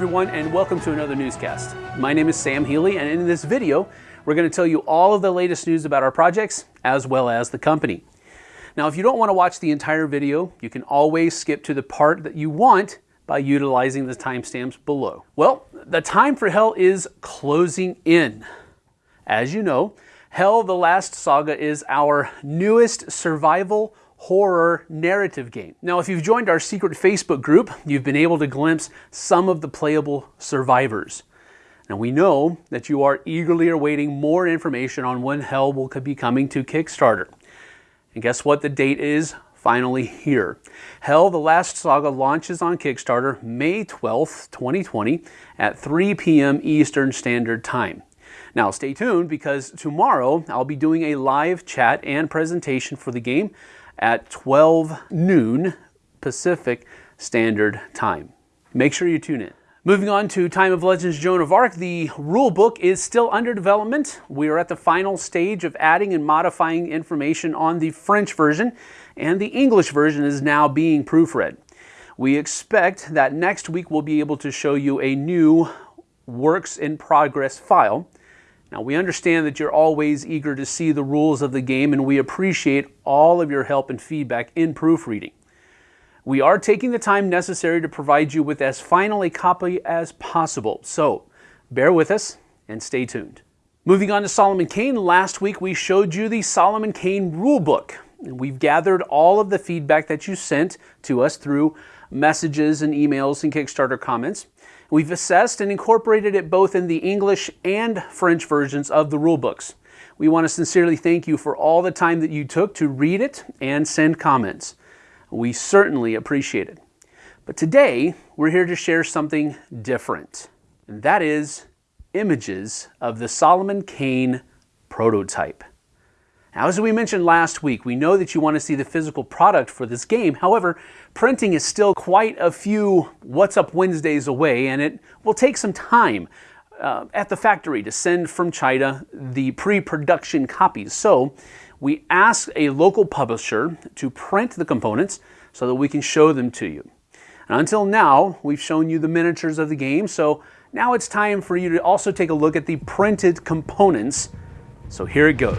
everyone, and welcome to another newscast. My name is Sam Healy, and in this video, we're going to tell you all of the latest news about our projects, as well as the company. Now, if you don't want to watch the entire video, you can always skip to the part that you want by utilizing the timestamps below. Well, the time for Hel is closing in. As you know, Hel the Last Saga is our newest survival horror narrative game. Now, if you've joined our secret Facebook group, you've been able to glimpse some of the playable survivors. Now, we know that you are eagerly awaiting more information on when Hel will be coming to Kickstarter. And guess what? The date is finally here. Hel, the Last Saga launches on Kickstarter May 12th, 2020 at 3 p.m. Eastern Standard Time. Now stay tuned because tomorrow I'll be doing a live chat and presentation for the game at 12 noon Pacific Standard Time. Make sure you tune in. Moving on to Time of Legends Joan of Arc, the rule book is still under development. We are at the final stage of adding and modifying information on the French version, and the English version is now being proofread. We expect that next week we'll be able to show you a new works in progress file now, we understand that you're always eager to see the rules of the game, and we appreciate all of your help and feedback in proofreading. We are taking the time necessary to provide you with as final a copy as possible, so bear with us and stay tuned. Moving on to Solomon Kane, last week we showed you the Solomon Kane rulebook. We've gathered all of the feedback that you sent to us through messages and emails and Kickstarter comments. We've assessed and incorporated it both in the English and French versions of the rulebooks. We want to sincerely thank you for all the time that you took to read it and send comments. We certainly appreciate it. But today, we're here to share something different, and that is images of the Solomon Kane prototype. Now, as we mentioned last week, we know that you want to see the physical product for this game. However, printing is still quite a few What's Up Wednesdays away, and it will take some time uh, at the factory to send from China the pre-production copies. So we asked a local publisher to print the components so that we can show them to you. And until now, we've shown you the miniatures of the game, so now it's time for you to also take a look at the printed components. So here it goes.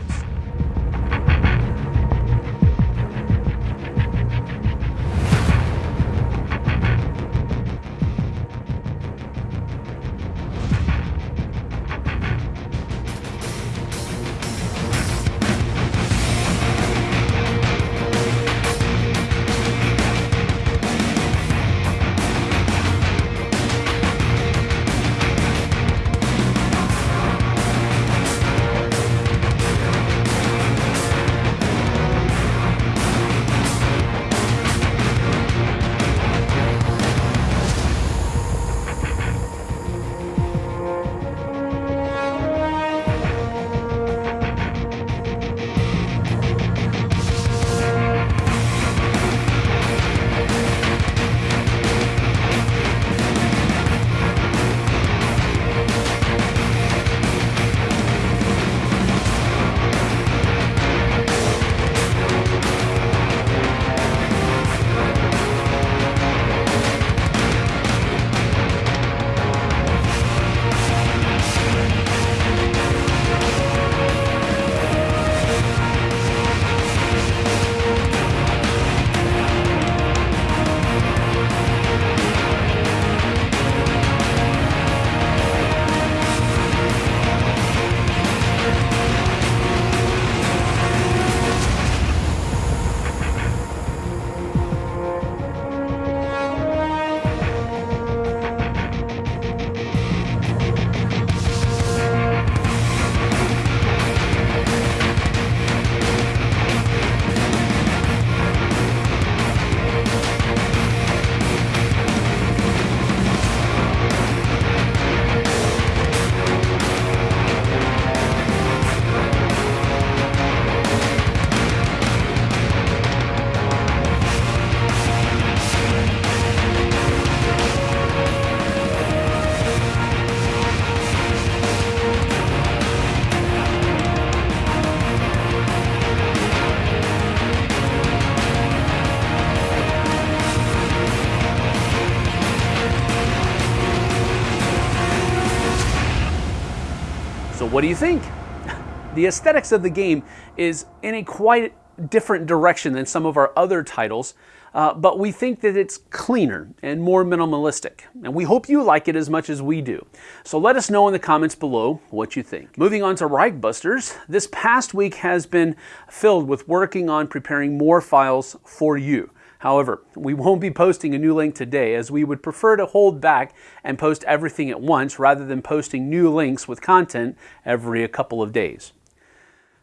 What do you think? The aesthetics of the game is in a quite different direction than some of our other titles, uh, but we think that it's cleaner and more minimalistic. And we hope you like it as much as we do. So let us know in the comments below what you think. Moving on to Reichbusters, this past week has been filled with working on preparing more files for you. However, we won't be posting a new link today as we would prefer to hold back and post everything at once rather than posting new links with content every couple of days.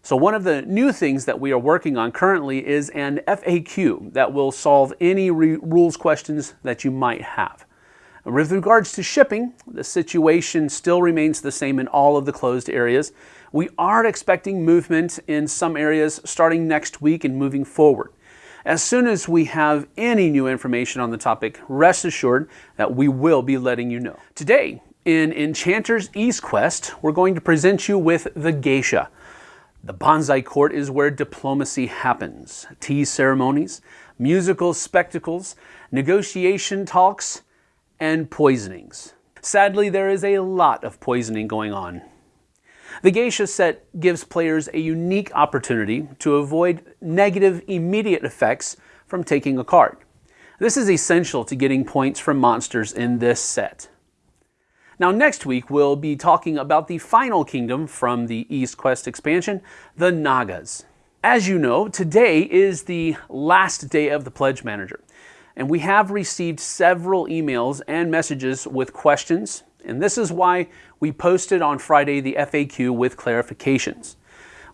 So one of the new things that we are working on currently is an FAQ that will solve any rules questions that you might have. With regards to shipping, the situation still remains the same in all of the closed areas. We are expecting movement in some areas starting next week and moving forward. As soon as we have any new information on the topic, rest assured that we will be letting you know. Today, in Enchanter's East Quest, we're going to present you with the Geisha. The Banzai Court is where diplomacy happens. Tea ceremonies, musical spectacles, negotiation talks, and poisonings. Sadly, there is a lot of poisoning going on the Geisha set gives players a unique opportunity to avoid negative immediate effects from taking a card. This is essential to getting points from monsters in this set. Now next week we'll be talking about the final kingdom from the East Quest expansion, the Nagas. As you know, today is the last day of the Pledge Manager, and we have received several emails and messages with questions, and this is why we posted on Friday the FAQ with clarifications.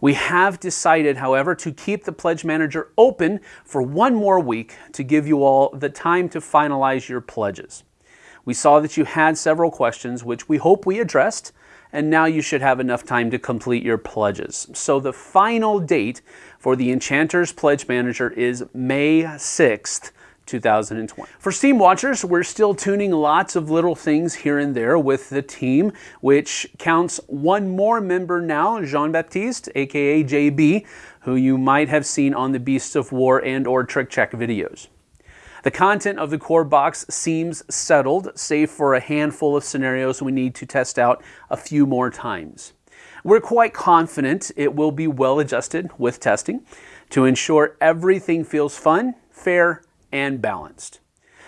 We have decided, however, to keep the Pledge Manager open for one more week to give you all the time to finalize your pledges. We saw that you had several questions, which we hope we addressed, and now you should have enough time to complete your pledges. So the final date for the Enchanter's Pledge Manager is May 6th, 2020. For Steam Watchers, we're still tuning lots of little things here and there with the team, which counts one more member now, Jean-Baptiste, aka JB, who you might have seen on the Beasts of War and or Trick Check videos. The content of the core box seems settled, save for a handful of scenarios we need to test out a few more times. We're quite confident it will be well adjusted with testing to ensure everything feels fun, fair, and balanced.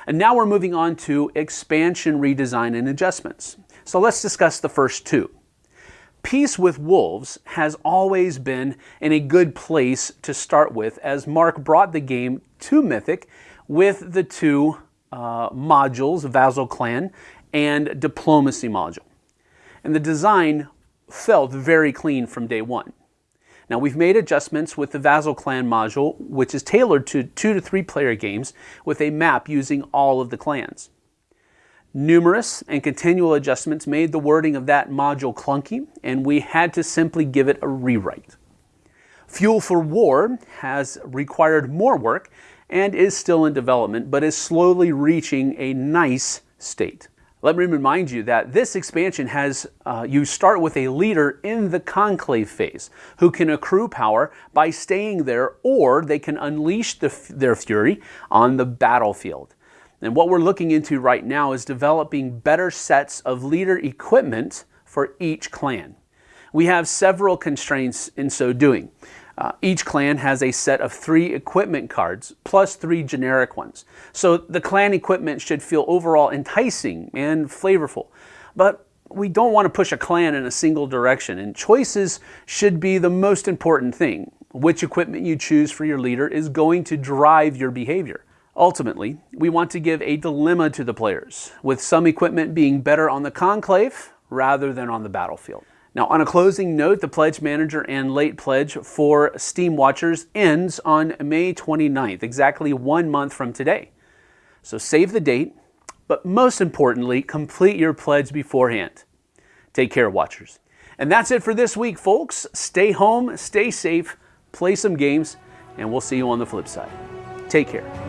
And now we're moving on to expansion redesign and adjustments. So let's discuss the first two. Peace with Wolves has always been in a good place to start with as Mark brought the game to Mythic with the two uh, modules, Vassal Clan and Diplomacy module. And the design felt very clean from day one. Now we've made adjustments with the Vassal Clan module, which is tailored to two to three player games with a map using all of the clans. Numerous and continual adjustments made the wording of that module clunky, and we had to simply give it a rewrite. Fuel for War has required more work and is still in development, but is slowly reaching a nice state. Let me remind you that this expansion has uh, you start with a leader in the conclave phase who can accrue power by staying there or they can unleash the, their fury on the battlefield. And what we're looking into right now is developing better sets of leader equipment for each clan. We have several constraints in so doing. Uh, each clan has a set of three equipment cards, plus three generic ones. So the clan equipment should feel overall enticing and flavorful. But we don't want to push a clan in a single direction, and choices should be the most important thing. Which equipment you choose for your leader is going to drive your behavior. Ultimately, we want to give a dilemma to the players, with some equipment being better on the conclave rather than on the battlefield. Now, on a closing note, the Pledge Manager and Late Pledge for Steam Watchers ends on May 29th, exactly one month from today. So save the date, but most importantly, complete your pledge beforehand. Take care, Watchers. And that's it for this week, folks. Stay home, stay safe, play some games, and we'll see you on the flip side. Take care.